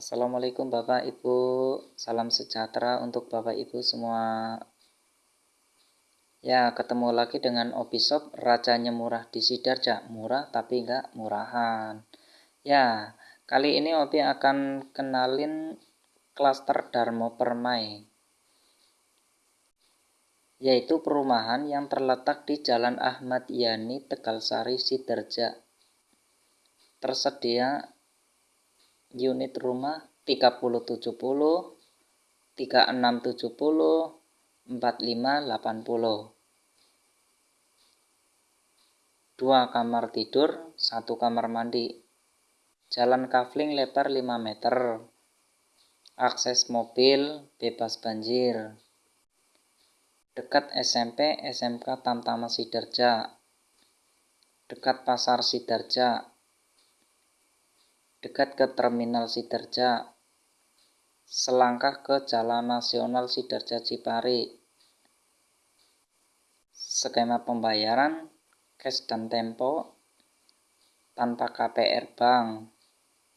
Assalamualaikum Bapak Ibu, salam sejahtera untuk Bapak Ibu semua. Ya, ketemu lagi dengan Obishop, rajanya murah di Sidarja, murah tapi enggak murahan. Ya, kali ini Obi akan kenalin klaster Darmo Permai, yaitu perumahan yang terletak di Jalan Ahmad Yani, Tegalsari, Sidarja. Tersedia unit rumah 3070 3670 4580 dua kamar tidur satu kamar mandi. Jalan kafling lebar 5 meter. Akses mobil bebas banjir. Dekat SMP SMK Tamtama Sidarja. Dekat Pasar Sidarja dekat ke Terminal Sidarja, selangkah ke Jalan Nasional Sidarja Cipari. Skema pembayaran cash dan tempo tanpa KPR bank,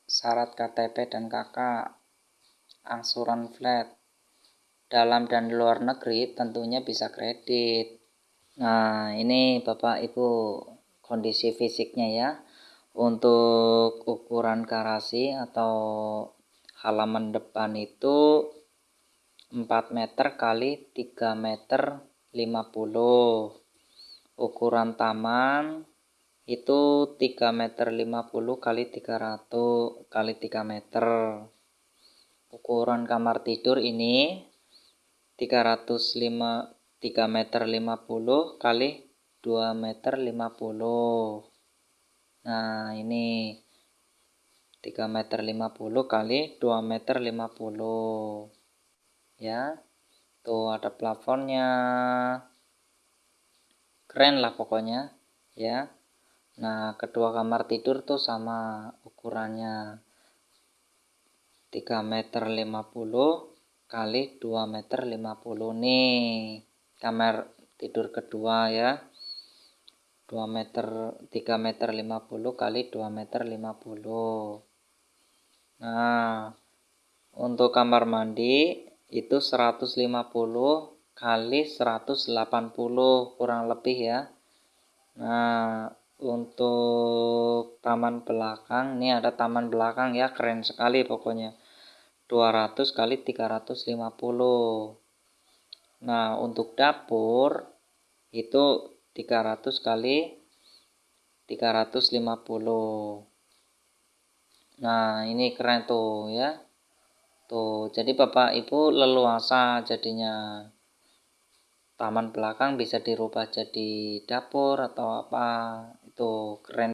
syarat KTP dan KK, angsuran flat. Dalam dan luar negeri tentunya bisa kredit. Nah, ini Bapak Ibu kondisi fisiknya ya untuk ukuran garasi atau halaman depan itu 4 meter kali 3 meter 50 ukuran taman itu 3 meter 50 kali 300 kali 3 meter. Ukuran kamar tidur ini 305 3 meter 50 kali 2 meter 50 Nah, ini 3 meter 50 kali 2 meter 50. Ya. Tuh ada plafonnya. Keren lah pokoknya, ya. Nah, kedua kamar tidur tuh sama ukurannya. 3 meter 50 kali 2 meter 50 nih kamar tidur kedua ya 2 meter 3 meter 50 kali 2 meter 50 nah untuk kamar mandi itu 150 kali 180 kurang lebih ya. Nah untuk taman belakang ini ada taman belakang ya keren sekali pokoknya. 200 kali 350 nah untuk dapur itu 300 kali 350 nah ini keren tuh ya. Tuh jadi bapak ibu leluasa jadinya taman belakang bisa dirubah jadi dapur atau apa. Itu keren